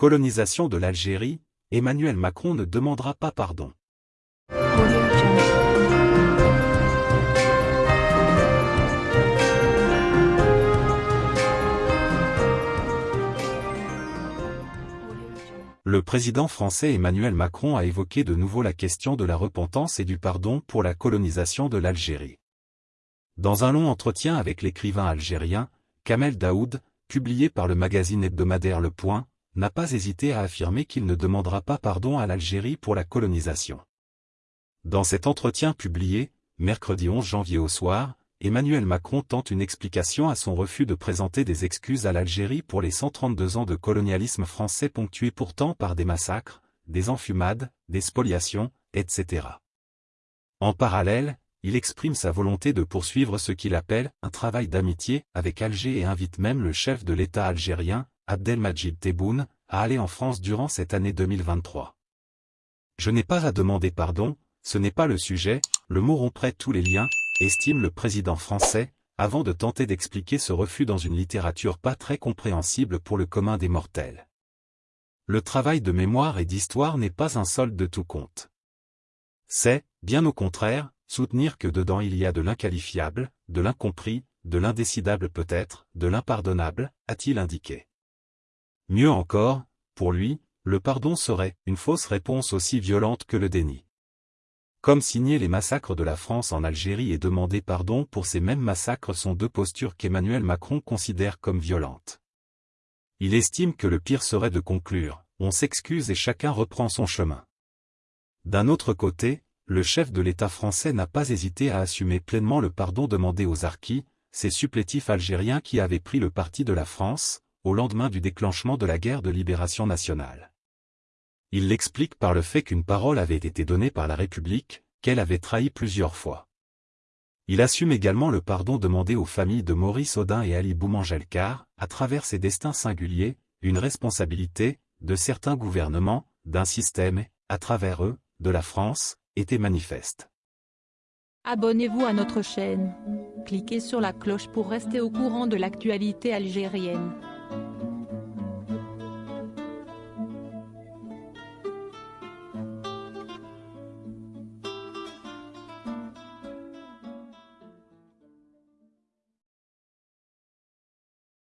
Colonisation de l'Algérie, Emmanuel Macron ne demandera pas pardon. Le président français Emmanuel Macron a évoqué de nouveau la question de la repentance et du pardon pour la colonisation de l'Algérie. Dans un long entretien avec l'écrivain algérien, Kamel Daoud, publié par le magazine hebdomadaire Le Point, n'a pas hésité à affirmer qu'il ne demandera pas pardon à l'Algérie pour la colonisation. Dans cet entretien publié, mercredi 11 janvier au soir, Emmanuel Macron tente une explication à son refus de présenter des excuses à l'Algérie pour les 132 ans de colonialisme français ponctués pourtant par des massacres, des enfumades, des spoliations, etc. En parallèle, il exprime sa volonté de poursuivre ce qu'il appelle un travail d'amitié avec Alger et invite même le chef de l'État algérien, Abdelmajid Tebboune, à aller en France durant cette année 2023. Je n'ai pas à demander pardon, ce n'est pas le sujet, le mot romprait tous les liens, estime le président français, avant de tenter d'expliquer ce refus dans une littérature pas très compréhensible pour le commun des mortels. Le travail de mémoire et d'histoire n'est pas un solde de tout compte. C'est, bien au contraire, soutenir que dedans il y a de l'inqualifiable, de l'incompris, de l'indécidable peut-être, de l'impardonnable, a-t-il indiqué. Mieux encore, pour lui, le pardon serait une fausse réponse aussi violente que le déni. Comme signer les massacres de la France en Algérie et demander pardon pour ces mêmes massacres sont deux postures qu'Emmanuel Macron considère comme violentes. Il estime que le pire serait de conclure, on s'excuse et chacun reprend son chemin. D'un autre côté, le chef de l'État français n'a pas hésité à assumer pleinement le pardon demandé aux Arquis, ces supplétifs algériens qui avaient pris le parti de la France, au lendemain du déclenchement de la guerre de libération nationale. Il l'explique par le fait qu'une parole avait été donnée par la République, qu'elle avait trahi plusieurs fois. Il assume également le pardon demandé aux familles de Maurice Audin et Ali Boumangelkar, à travers ces destins singuliers, une responsabilité, de certains gouvernements, d'un système, à travers eux, de la France, était manifeste. Abonnez-vous à notre chaîne. Cliquez sur la cloche pour rester au courant de l'actualité algérienne. time.